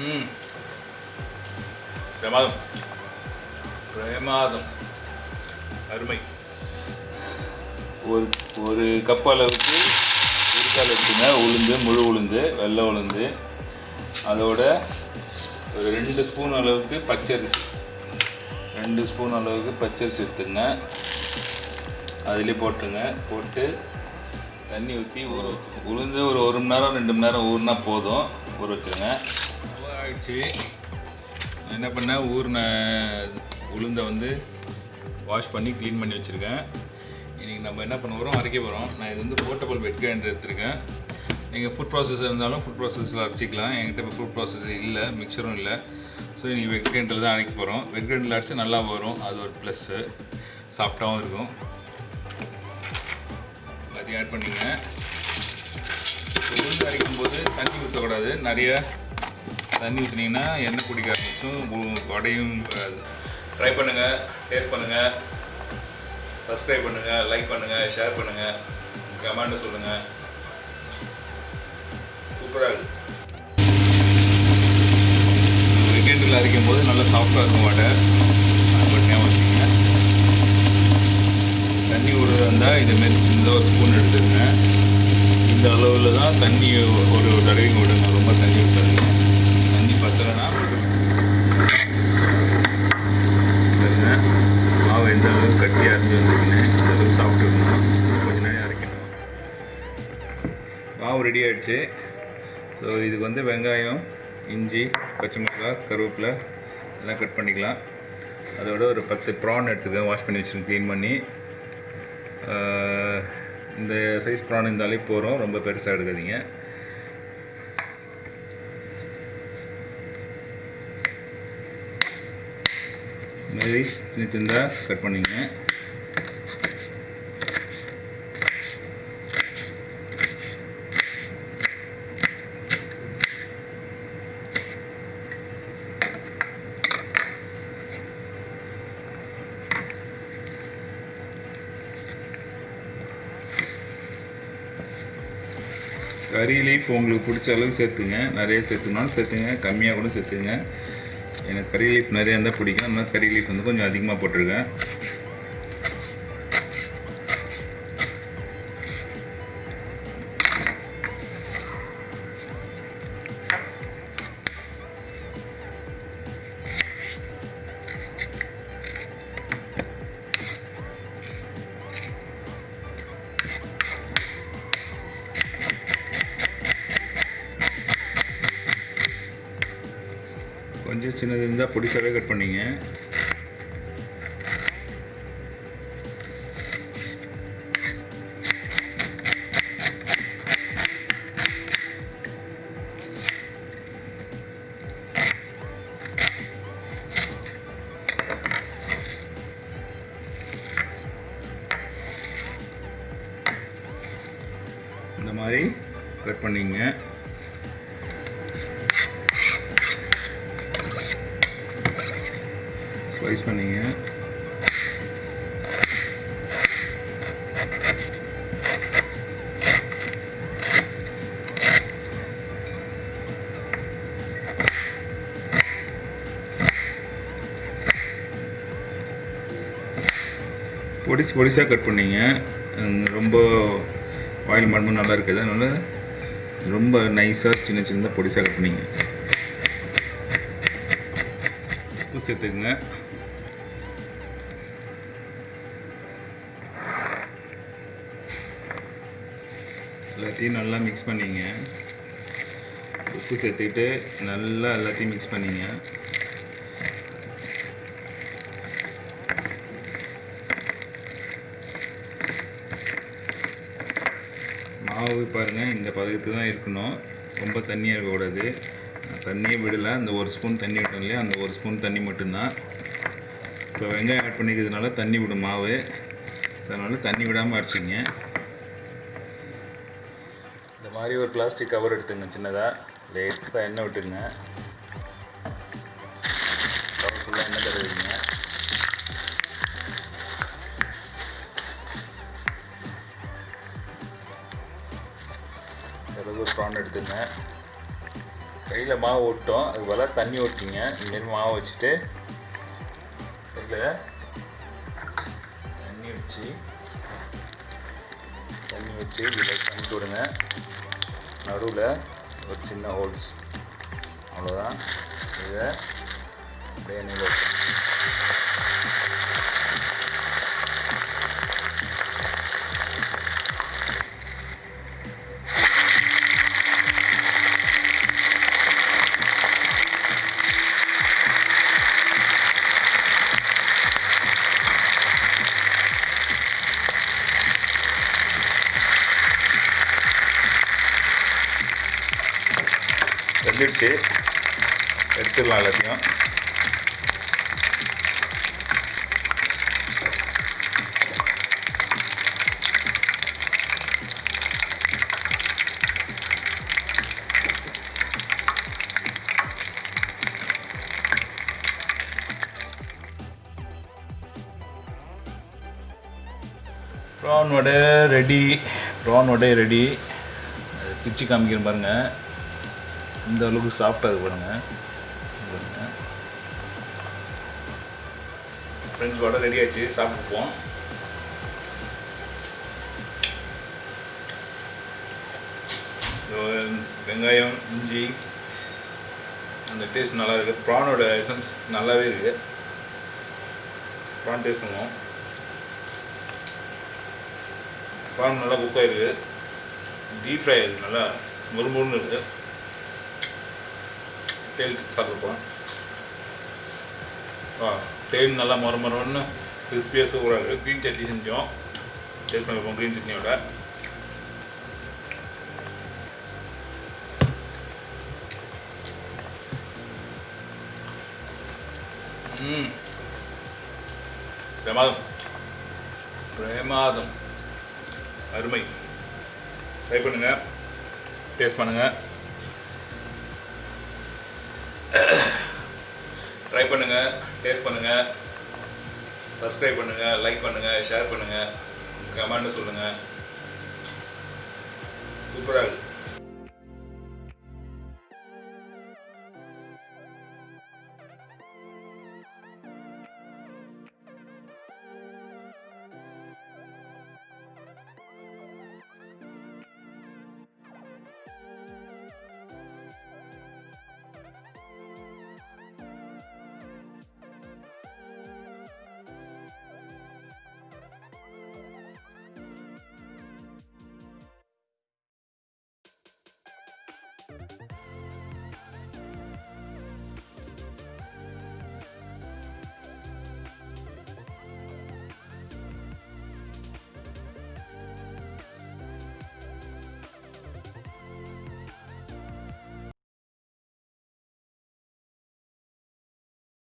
ம். பிரமாதம். பிரமாதம். அருமை. ஒரு ஒரு கப் அளவுக்கு இருக்கால் எடுத்துங்க. உளுந்து முழு உளுந்து வெள்ளை உளுந்து. அதோட ஒரு ரெண்டு ஸ்பூன் அளவுக்கு பச்சரிசி. ரெண்டு ஸ்பூன் அளவுக்கு பச்சரிசி எடுத்துங்க. அதிலே போட்டுருங்க. போட்டு தண்ணி ஊற்றி ஊற வச்சுருங்க உளுந்து ஒரு ஒரு மணி நேரம் ரெண்டு மணி நேரம் ஊறினா போதும். ஊற வச்சுருங்க. ஆயிடுச்சு நான் என்ன பண்ணேன் ஊறின உளுந்தை வந்து வாஷ் பண்ணி க்ளீன் பண்ணி வச்சுருக்கேன். இன்றைக்கி நம்ம என்ன பண்ண போகிறோம் அரைக்க போகிறோம் நான் இது வந்து போர்ட்டபிள் வெட் கிரைண்டர் எடுத்துருக்கேன். நீங்கள் ஃபுட் ப்ராசஸ் இருந்தாலும் ஃபுட் ப்ராசஸில் அரைச்சிக்கலாம். என்கிட்ட இப்போ ஃபுட் ப்ராசஸ் இல்லை மிக்சரும் இல்லை. ஸோ நீங்கள் வெட் கிரைண்டரில் தான் அரைக்க போகிறோம் வெட் கிரைண்டரில் அரைச்சி நல்லா வரும். அது ஒரு ப்ளஸ்ஸு சாஃப்டாகவும் இருக்கும். எல்லாத்தையும் ஆட் பண்ணிங்க. உளுந்து அரைக்கும் போது தண்ணி ஊற்றக்கூடாது நிறைய தண்ணி ஊற்றினீங்கன்னா எண்ணெய் குடிக்க ஆரம்பிச்சும் வடையும் ட்ரை பண்ணுங்கள் டேஸ்ட் பண்ணுங்கள் சப்ஸ்கிரைப் பண்ணுங்கள் லைக் பண்ணுங்கள் ஷேர் பண்ணுங்கள் கமெண்ட் சொல்லுங்கள் சூப்பராக இருக்குது வீக்கெண்டில் அரைக்கும் போது நல்லா சாஃப்டாக இருக்கும் வாட்டை அது ஞாபகம் வச்சுக்கோங்க. தண்ணி விடுறதா இருந்தால் இதுமாரி இந்த ஒரு ஸ்பூன் எடுத்துருங்க இந்த அளவில் தான் தண்ணி ஒரு தடவைங்க விடுங்க ரொம்ப தண்ணி விட்டுருங்க மாவு அளவுக்கு கட்டியாக இருந்து வந்துருக்குன்னு இந்த அளவுக்கு சாப்பிட்டு கொஞ்ச நேரம் அரைக்கணும். மாவு ரெடி ஆகிடுச்சு ஸோ இதுக்கு வந்து வெங்காயம் இஞ்சி பச்சை மிளகாய் கருவேப்பிலை எல்லாம் கட் பண்ணிக்கலாம். அதோட ஒரு பத்து ப்ரான் எடுத்துக்கேன் வாஷ் பண்ணி வச்சுருக்கேன் க்ளீன் பண்ணி. இந்த சைஸ் ப்ரான் இருந்தாலே போகிறோம் ரொம்ப பெருசாக எடுக்காதீங்க. சைஸ் மாதிரி சின்ன சின்னதாக கட் பண்ணிங்க. கறி லீஃப் உங்களுக்கு பிடிச்ச அளவுக்கு சேர்த்துங்க. நிறைய சேர்த்துனாலும் சேர்த்துங்க. கம்மியாக கூட சேர்த்துங்க. எனக்கு கறி லீஃப் நிறையா இருந்தால் பிடிக்கும். அதனால் கறி லீஃப் வந்து கொஞ்சம் அதிகமாக போட்டிருக்கேன். கொஞ்சம் சின்னது இருந்தால் பொடிசாவே கட் பண்ணிங்க. இந்த மாதிரி கட் பண்ணிங்க. ஸ்லைஸ் பண்ணிங்க பொடிசு பொடிசாக கட் பண்ணிங்க. ரொம்ப ஆயில் மட்டும் நல்லா இருக்குது. அதனால் ரொம்ப நைஸாக சின்ன சின்னதாக பொடிசாக கட் பண்ணிங்க. உப்பு சேர்த்துக்குங்க எல்லாத்தையும் நல்லா மிக்ஸ் பண்ணிங்க. உப்பு சேர்த்துக்கிட்டு நல்லா எல்லாத்தையும் மிக்ஸ் பண்ணிங்க. மாவு பாருங்கள் இந்த பதத்துக்கு தான் இருக்கணும். ரொம்ப தண்ணியாக இருக்கக்கூடாது தண்ணியே விடலை. அந்த ஒரு ஸ்பூன் தண்ணி விட்டோம் இல்லையா? அந்த ஒரு ஸ்பூன் தண்ணி மட்டும்தான். இப்போ வெங்காயம் ஆட் பண்ணிக்கிறதுனால தண்ணி விடும் மாவு. ஸோ அதனால் தண்ணி விடாமல் அடிச்சிங்க மாதிரி ஒரு பிளாஸ்டிக் கவர் எடுத்துங்க சின்னதாக லேட்ஸாக எண்ணெய் விட்டுங்க கவர் ஃபுல்லாக எண்ணெய் தருவீங்க பிறகு ஒரு ப்ரான் எடுத்துங்க. கையில் மாவு விட்டோம் அது போல் தண்ணி ஓட்டிங்க இந்தமாரி மாவு வச்சுட்டு கையில் தண்ணி வச்சு தண்ணி வச்சு இதில் கமிட்டு விடுங்க நடுவில் ஒரு சின்ன ஹோல்ஸ் அவ்வளோதான் இதை அப்படியே நீங்கள் வெந்துடுச்சு. எடுத்துடலாம் எல்லாத்தையும். Prawn vada ready prawn vada ready பிச்சு காமிக்கிறேன் பாருங்கள் இந்த அளவுக்கு சாஃப்டாக இருக்கு பாருங்க. ஃப்ரெண்ட்ஸ் வடை ரெடி ஆச்சு சாப்பிட்டுப்போம். வெங்காயம் இஞ்சி அந்த டேஸ்ட் நல்லா இருக்குது ப்ரானோட எசன்ஸ் நல்லாவே இருக்குது ப்ரான் டேஸ்ட் பண்ணுவோம். ப்ரான் நல்லா குக் ஆகிருக்கு டீப் ஃப்ரை ஆகிருக்கு நல்லா முறுமுறுன்னு இருக்குது தேல் சாப்பிட்ருப்போம். தேன் நல்லா மொர மொரன்னு கிறிஸ்பியாக சூப்பராக இருக்குது க்ரீன் சட்னி செஞ்சோம். டேஸ்ட் பண்ணிப்போம் க்ரீன் சட்னியோட. ம். பிரமாதம். பிரமாதம். அருமை. ட்ரை பண்ணுங்கள் டேஸ்ட் பண்ணுங்கள் ட்ரை பண்ணுங்கள் டேஸ்ட் பண்ணுங்கள் சப்ஸ்கிரைப் பண்ணுங்கள் லைக் பண்ணுங்கள் ஷேர் பண்ணுங்கள் கமெண்ட் சொல்லுங்கள் சூப்பராக இருக்குது